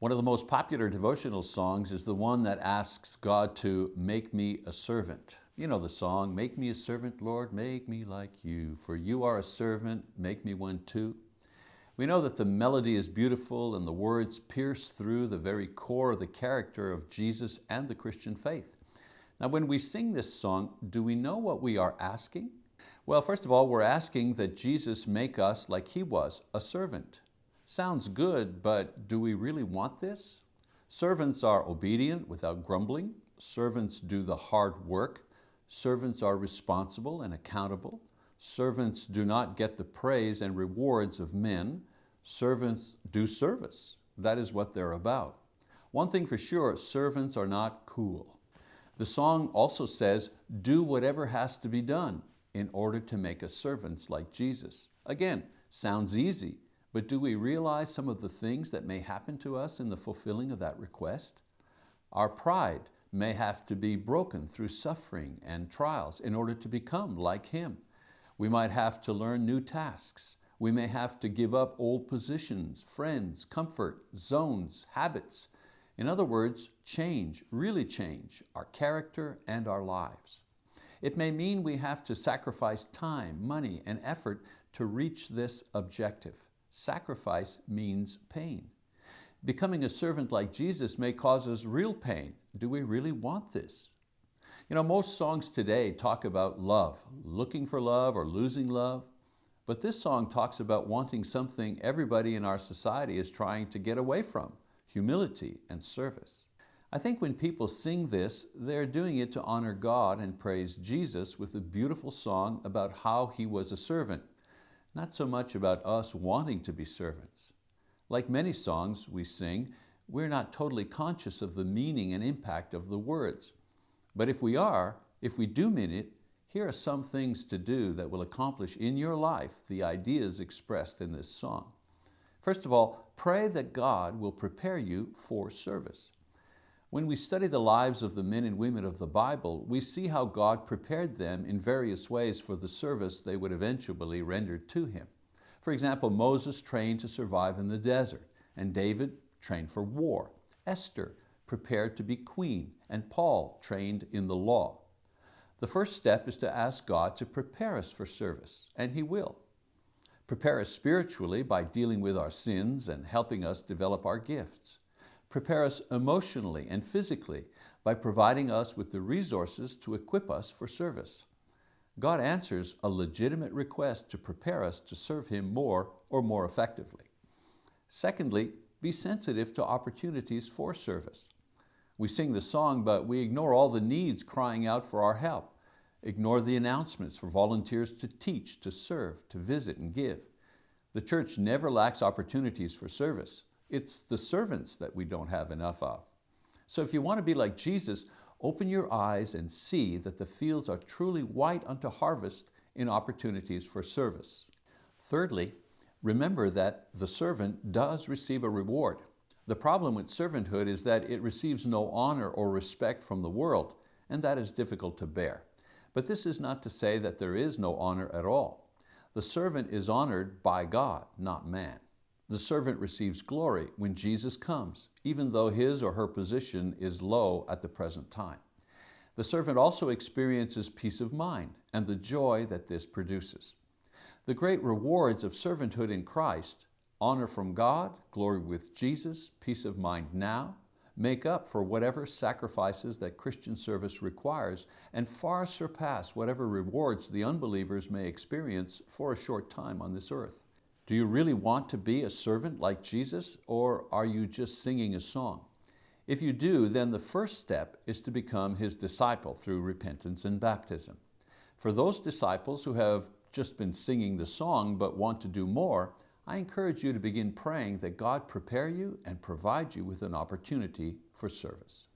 One of the most popular devotional songs is the one that asks God to make me a servant. You know the song, make me a servant, Lord, make me like you, for you are a servant, make me one too. We know that the melody is beautiful and the words pierce through the very core of the character of Jesus and the Christian faith. Now when we sing this song, do we know what we are asking? Well, first of all, we're asking that Jesus make us like He was, a servant. Sounds good, but do we really want this? Servants are obedient without grumbling. Servants do the hard work. Servants are responsible and accountable. Servants do not get the praise and rewards of men. Servants do service. That is what they're about. One thing for sure, servants are not cool. The song also says, do whatever has to be done in order to make us servants like Jesus. Again, sounds easy, but do we realize some of the things that may happen to us in the fulfilling of that request? Our pride may have to be broken through suffering and trials in order to become like Him. We might have to learn new tasks. We may have to give up old positions, friends, comfort, zones, habits. In other words, change, really change, our character and our lives. It may mean we have to sacrifice time, money, and effort to reach this objective. Sacrifice means pain. Becoming a servant like Jesus may cause us real pain. Do we really want this? You know, most songs today talk about love, looking for love or losing love. But this song talks about wanting something everybody in our society is trying to get away from, humility and service. I think when people sing this, they're doing it to honor God and praise Jesus with a beautiful song about how He was a servant not so much about us wanting to be servants. Like many songs we sing, we're not totally conscious of the meaning and impact of the words. But if we are, if we do mean it, here are some things to do that will accomplish in your life the ideas expressed in this song. First of all, pray that God will prepare you for service. When we study the lives of the men and women of the Bible, we see how God prepared them in various ways for the service they would eventually render to Him. For example, Moses trained to survive in the desert, and David trained for war. Esther prepared to be queen, and Paul trained in the law. The first step is to ask God to prepare us for service, and He will. Prepare us spiritually by dealing with our sins and helping us develop our gifts prepare us emotionally and physically by providing us with the resources to equip us for service. God answers a legitimate request to prepare us to serve Him more or more effectively. Secondly, be sensitive to opportunities for service. We sing the song, but we ignore all the needs crying out for our help. Ignore the announcements for volunteers to teach, to serve, to visit and give. The church never lacks opportunities for service. It's the servants that we don't have enough of. So if you want to be like Jesus, open your eyes and see that the fields are truly white unto harvest in opportunities for service. Thirdly, remember that the servant does receive a reward. The problem with servanthood is that it receives no honor or respect from the world, and that is difficult to bear. But this is not to say that there is no honor at all. The servant is honored by God, not man. The servant receives glory when Jesus comes, even though his or her position is low at the present time. The servant also experiences peace of mind and the joy that this produces. The great rewards of servanthood in Christ, honor from God, glory with Jesus, peace of mind now, make up for whatever sacrifices that Christian service requires and far surpass whatever rewards the unbelievers may experience for a short time on this earth. Do you really want to be a servant like Jesus or are you just singing a song? If you do, then the first step is to become His disciple through repentance and baptism. For those disciples who have just been singing the song but want to do more, I encourage you to begin praying that God prepare you and provide you with an opportunity for service.